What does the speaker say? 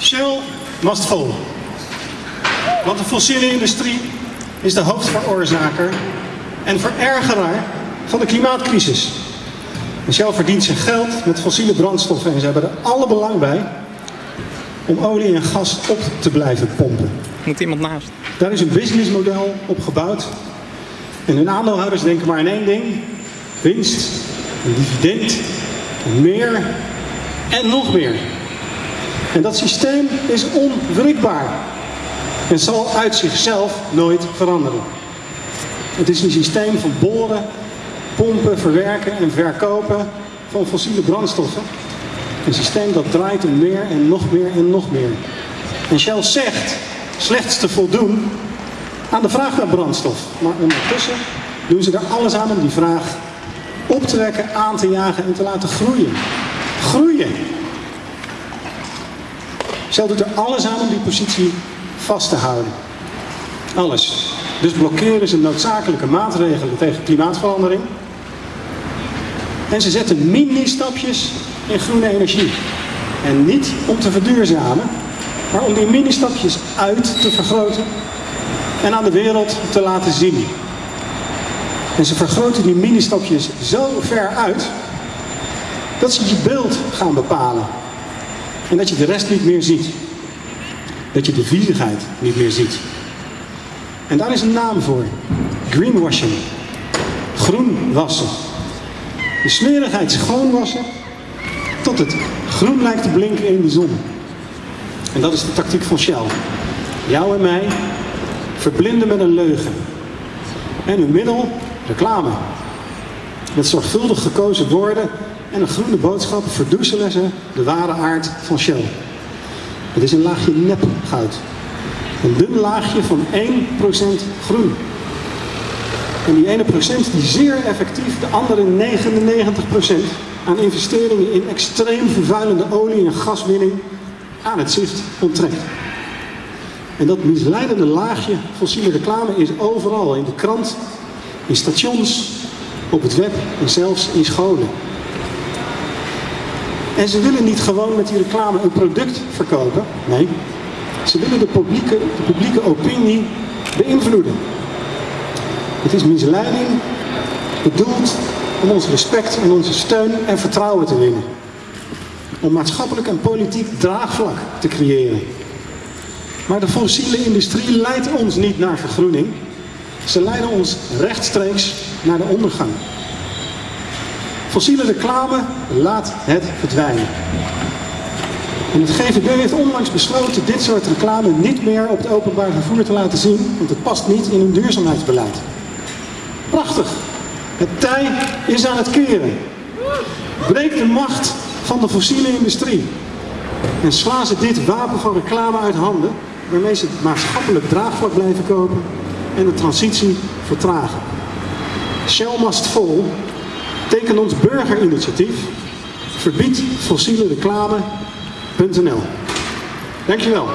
Shell must fall. Want de fossiele industrie is de hoofdveroorzaker en verergeraar van de klimaatcrisis. En Shell verdient zijn geld met fossiele brandstoffen en ze hebben er alle belang bij om olie en gas op te blijven pompen. Moet iemand naast. Daar is een businessmodel op gebouwd. En hun aandeelhouders denken maar aan één ding. Winst, een dividend, meer en nog meer. En dat systeem is onwrikbaar. En zal uit zichzelf nooit veranderen. Het is een systeem van boren, pompen, verwerken en verkopen van fossiele brandstoffen. Een systeem dat draait om meer en nog meer en nog meer. En Shell zegt slechts te voldoen aan de vraag naar brandstof. Maar ondertussen doen ze er alles aan om die vraag op te wekken, aan te jagen en te laten groeien. Groeien! Shell doet er alles aan om die positie vast te houden. Alles. Dus blokkeren ze noodzakelijke maatregelen tegen klimaatverandering. En ze zetten mini-stapjes in groene energie. En niet om te verduurzamen, maar om die mini-stapjes uit te vergroten en aan de wereld te laten zien. En ze vergroten die mini-stapjes zo ver uit dat ze je beeld gaan bepalen. En dat je de rest niet meer ziet. Dat je de viezigheid niet meer ziet. En daar is een naam voor. Greenwashing. Groen wassen. De smerigheid schoonwassen tot het groen lijkt te blinken in de zon. En dat is de tactiek van Shell. Jou en mij verblinden met een leugen. En hun middel, reclame. Met zorgvuldig gekozen woorden en een groene boodschap verdoezelen ze de ware aard van Shell. Het is een laagje nepgoud. Een dun laagje van 1% groen. En die ene procent die zeer effectief de andere 99% aan investeringen in extreem vervuilende olie- en gaswinning aan het zicht onttrekt. En dat misleidende laagje fossiele reclame is overal. In de krant, in stations, op het web en zelfs in scholen. En ze willen niet gewoon met die reclame een product verkopen. Nee, ze willen de publieke, de publieke opinie beïnvloeden. Het is misleiding bedoeld om ons respect en onze steun en vertrouwen te winnen. Om maatschappelijk en politiek draagvlak te creëren. Maar de fossiele industrie leidt ons niet naar vergroening. Ze leiden ons rechtstreeks naar de ondergang. Fossiele reclame laat het verdwijnen. En het GVB heeft onlangs besloten dit soort reclame niet meer op het openbaar vervoer te laten zien, want het past niet in hun duurzaamheidsbeleid. Prachtig! Het tij is aan het keren. Breek de macht van de fossiele industrie. En slaan ze dit wapen van reclame uit handen, waarmee ze maatschappelijk draagvlak blijven kopen en de transitie vertragen. Shell must fall Teken ons burgerinitiatief. Verbied fossiele reclame.nl Dankjewel.